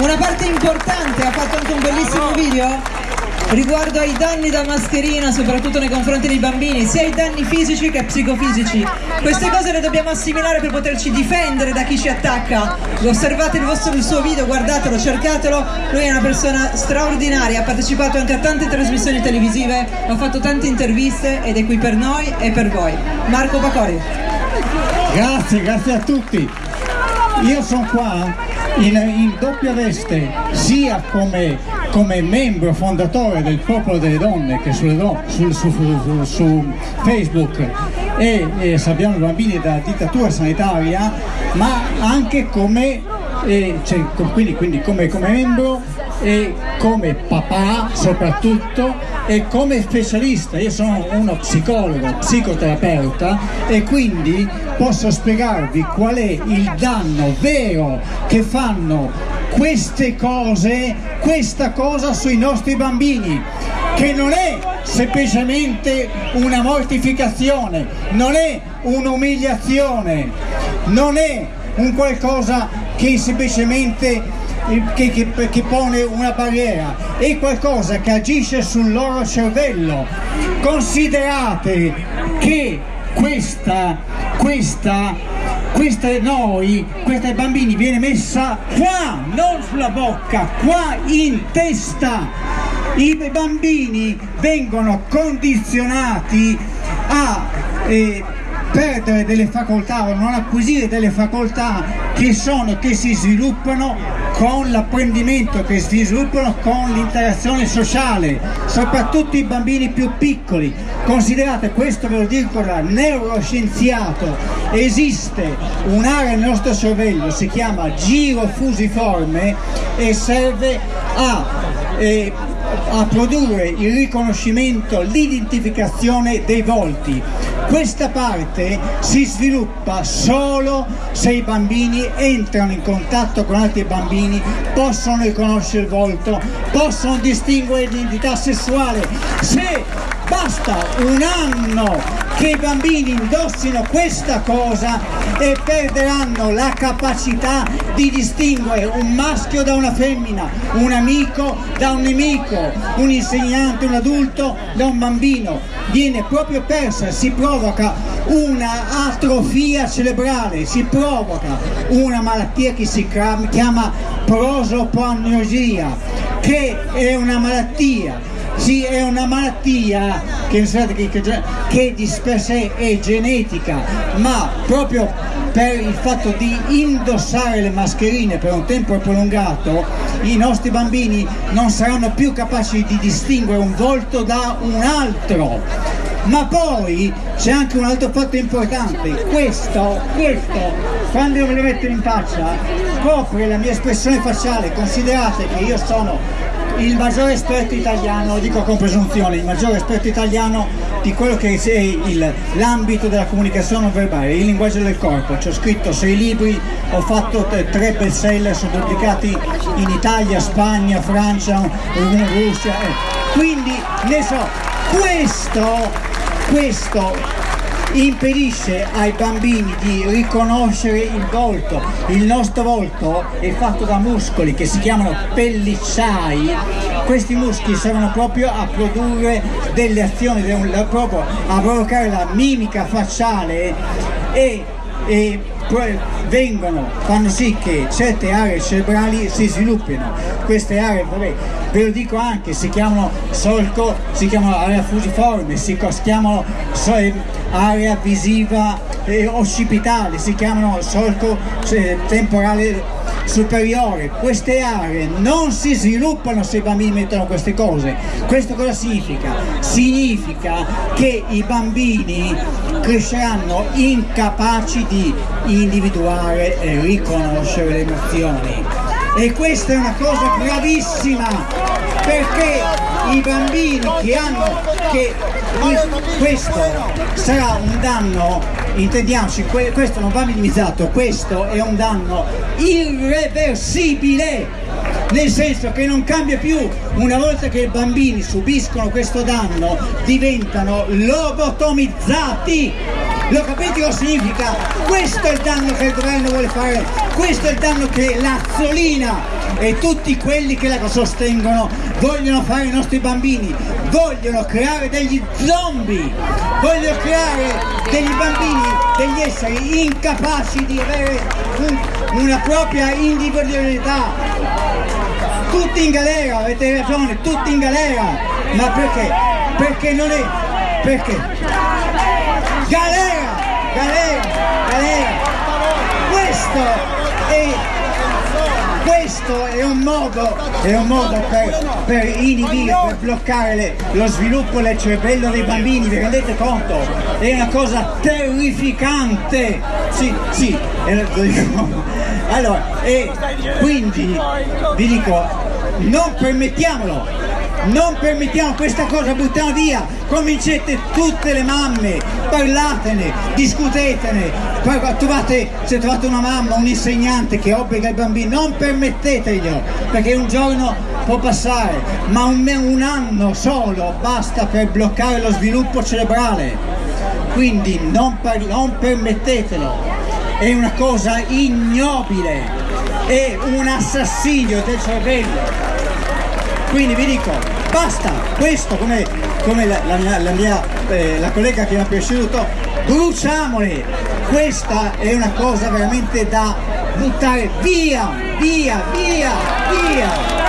Una parte importante, ha fatto anche un bellissimo video riguardo ai danni da mascherina, soprattutto nei confronti dei bambini, sia i danni fisici che psicofisici. Queste cose le dobbiamo assimilare per poterci difendere da chi ci attacca. Osservate il, vostro, il suo video, guardatelo, cercatelo. Lui è una persona straordinaria, ha partecipato anche a tante trasmissioni televisive, ha fatto tante interviste ed è qui per noi e per voi. Marco Pacori. Grazie, grazie a tutti. Io sono qua in, in doppia veste, sia come come membro fondatore del Popolo delle Donne che sulle sul, su, su, su, Facebook e, e salviamo i bambini dalla dittatura sanitaria, ma anche come, eh, cioè, quindi, quindi come, come membro e come papà soprattutto e come specialista, io sono uno psicologo, psicoterapeuta e quindi posso spiegarvi qual è il danno vero che fanno queste cose, questa cosa sui nostri bambini, che non è semplicemente una mortificazione, non è un'umiliazione, non è un qualcosa che semplicemente che, che, che, pone una barriera, è qualcosa che agisce sul loro cervello. Considerate che questa, questa questa noi, questa bambini viene messa qua, non sulla bocca, qua in testa. I bambini vengono condizionati a eh, perdere delle facoltà o non acquisire delle facoltà che sono, che si sviluppano con l'apprendimento che si sviluppano con l'interazione sociale, soprattutto i bambini più piccoli. Considerate, questo ve lo dico da neuroscienziato, esiste un'area nel nostro cervello, si chiama giro fusiforme e serve a eh, a produrre il riconoscimento, l'identificazione dei volti. Questa parte si sviluppa solo se i bambini entrano in contatto con altri bambini, possono riconoscere il volto, possono distinguere l'identità sessuale. Se basta un anno che i bambini indossino questa cosa e perderanno la capacità di distinguere un maschio da una femmina, un amico da un nemico, un insegnante, un adulto da un bambino. Viene proprio persa, si provoca una atrofia cerebrale, si provoca una malattia che si chiama prosopagnosia, che è una malattia sì, è una malattia che, che, di per sé è genetica, ma proprio per il fatto di indossare le mascherine per un tempo prolungato, i nostri bambini non saranno più capaci di distinguere un volto da un altro. Ma poi c'è anche un altro fatto importante, questo, questo, quando io me lo metto in faccia, copre la mia espressione facciale, considerate che io sono il maggiore esperto italiano, dico con presunzione, il maggiore esperto italiano di quello che è l'ambito della comunicazione non verbale, il linguaggio del corpo. Ci ho scritto sei libri, ho fatto tre best seller, sono pubblicati in Italia, Spagna, Francia, Russia. Eh. Quindi ne so, questo, questo impedisce ai bambini di riconoscere il volto. Il nostro volto è fatto da muscoli che si chiamano pellicciai. Questi muscoli servono proprio a produrre delle azioni, proprio a provocare la mimica facciale e, e vengono, fanno sì che certe aree cerebrali si sviluppino. Queste aree, vabbè, ve lo dico anche, si chiamano solco, si chiamano area fusiforme, si chiamano area visiva eh, occipitale, si chiamano solco eh, temporale superiore. Queste aree non si sviluppano se i bambini mettono queste cose. Questo cosa significa? Significa che i bambini cresceranno incapaci di individuare e riconoscere le emozioni. E questa è una cosa gravissima perché i bambini che hanno che questo sarà un danno intendiamoci questo non va minimizzato questo è un danno irreversibile nel senso che non cambia più. Una volta che i bambini subiscono questo danno diventano lobotomizzati. Lo capite cosa significa? Questo è il danno che il governo vuole fare, questo è il danno che l'Azzolina e tutti quelli che la sostengono vogliono fare ai nostri bambini, vogliono creare degli zombie, vogliono creare degli bambini, degli esseri incapaci di avere un, una propria individualità. Tutti in galera, avete ragione, tutti in galera, ma perché? Perché non è... perché? Galera, galera, galera, questo è questo è un modo, è un modo per, per, inibire, per bloccare le, lo sviluppo del cervello dei bambini, vi rendete conto? È una cosa terrificante! Sì, sì. Allora, e quindi vi dico, non permettiamolo, non permettiamo questa cosa, buttiamo via, convincete tutte le mamme, parlatene, discutetene, trovate, se trovate una mamma, un insegnante che obbliga i bambini, non permetteteglielo, perché un giorno può passare, ma un, un anno solo basta per bloccare lo sviluppo cerebrale, quindi non, non permettetelo, è una cosa ignobile, è un assassinio del cervello quindi vi dico basta questo come, come la, la, la, mia, eh, la collega che mi ha preceduto bruciamole questa è una cosa veramente da buttare via via via via